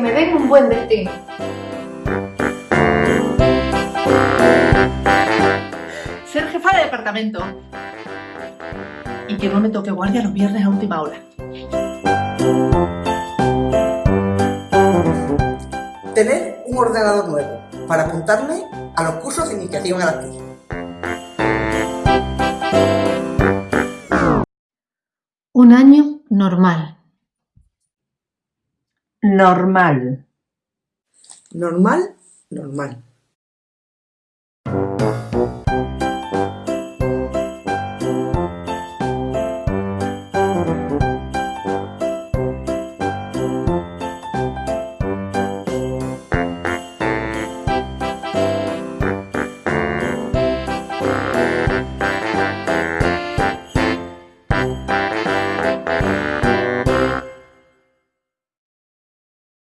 me den un buen destino. Ser jefa de departamento. Y que no me toque guardia los viernes a última hora. Tener un ordenador nuevo para apuntarme a los cursos de iniciación a la actriz. Un año normal. Normal. Normal, normal.